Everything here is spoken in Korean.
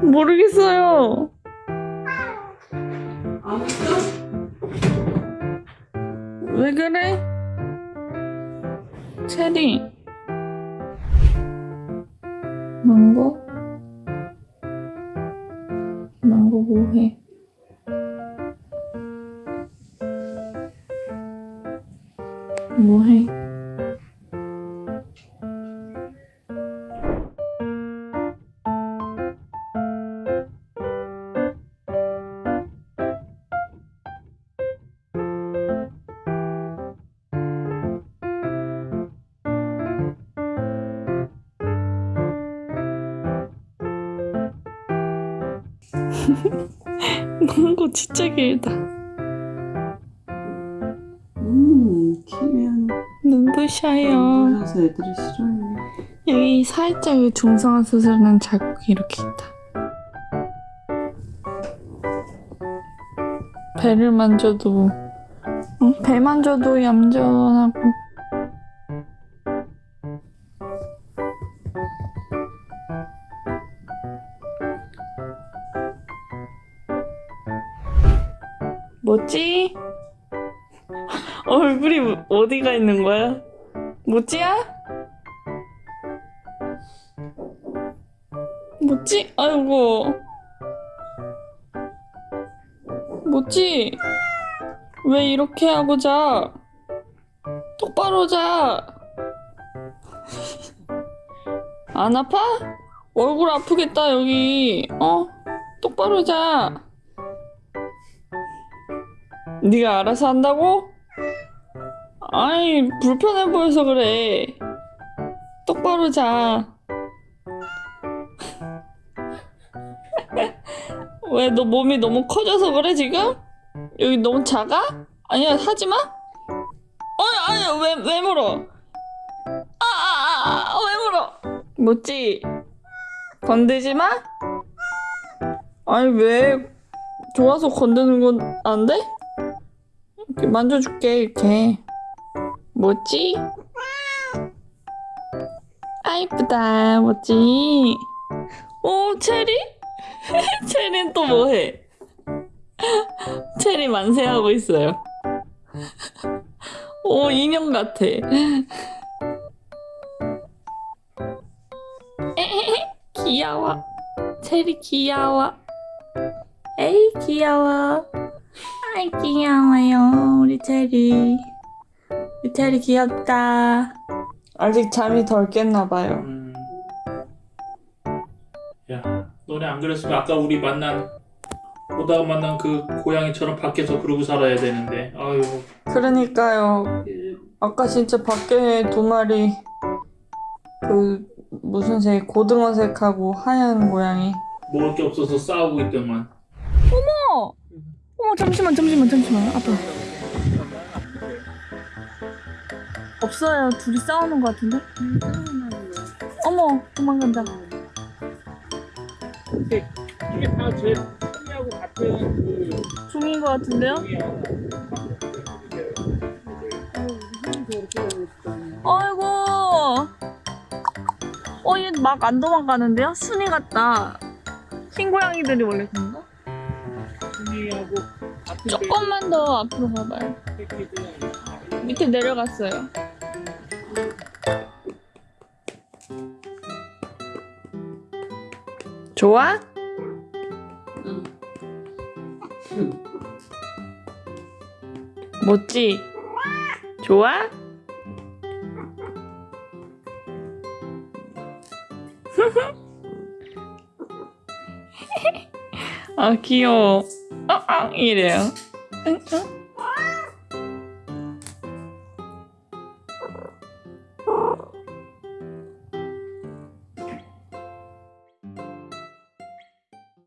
모르겠어요. 안 웃어? 왜 그래? 체리. 뭐해? 망고 진짜 길다. 눈부셔요. 그래서 애들이 싫어해 여기 살짝 이 중성화 수술은 자국이 이렇게 있다. 배를 만져도 응? 배 만져도 얌전하고 뭐지? 얼굴이 어디가 있는 거야? 뭐지야? 뭐지? 아이고. 뭐지? 왜 이렇게 하고 자? 똑바로 자. 안 아파? 얼굴 아프겠다, 여기. 어? 똑바로 자. 네가 알아서 한다고? 아이, 불편해 보여서 그래. 똑바로 자. 왜 너 몸이 너무 커져서 그래 지금? 여기 너무 작아? 아니야 하지 마. 어 아니야 왜 왜 물어? 아아아왜 물어? 뭐지? 건들지 마. 아니 왜 좋아서 건드는 건 안 돼? 이렇게 만져줄게 이렇게. 뭐지? 아 이쁘다 뭐지? 오 체리? 체리는 또 뭐해? 체리 만세하고 있어요. 오 인형 같아. 귀여워. 체리 귀여워. 에이 귀여워. 아이 귀여워요 우리 체리. 체리 귀엽다. 아직 잠이 덜 깼나 봐요. 음. 야, 너네 안 그랬으면 아까 우리 만난 보다가 만난 그 고양이처럼 밖에서 그러고 살아야 되는데. 아유. 그러니까요. 아까 진짜 밖에 두 마리 그 무슨 색 고등어색하고 하얀 고양이. 먹을 게 없어서 싸우고 있더만. 어머! 어머 잠시만 잠시만 잠시만 아빠. 없어요. 둘이 싸우는 것 같은데? 어머 도망간다. 이게 다제 하고 같은 그 중인 것 같은데요? 아이고. 어, 얘 막 안 도망가는데요? 순이 같다. 흰 고양이들이 원래 그런가? 조금만 더 앞으로 가봐요. 밑에 내려갔어요. 좋아? 멋지? 좋아? 아 귀여워. 어, 어, 이래요. 응, 응.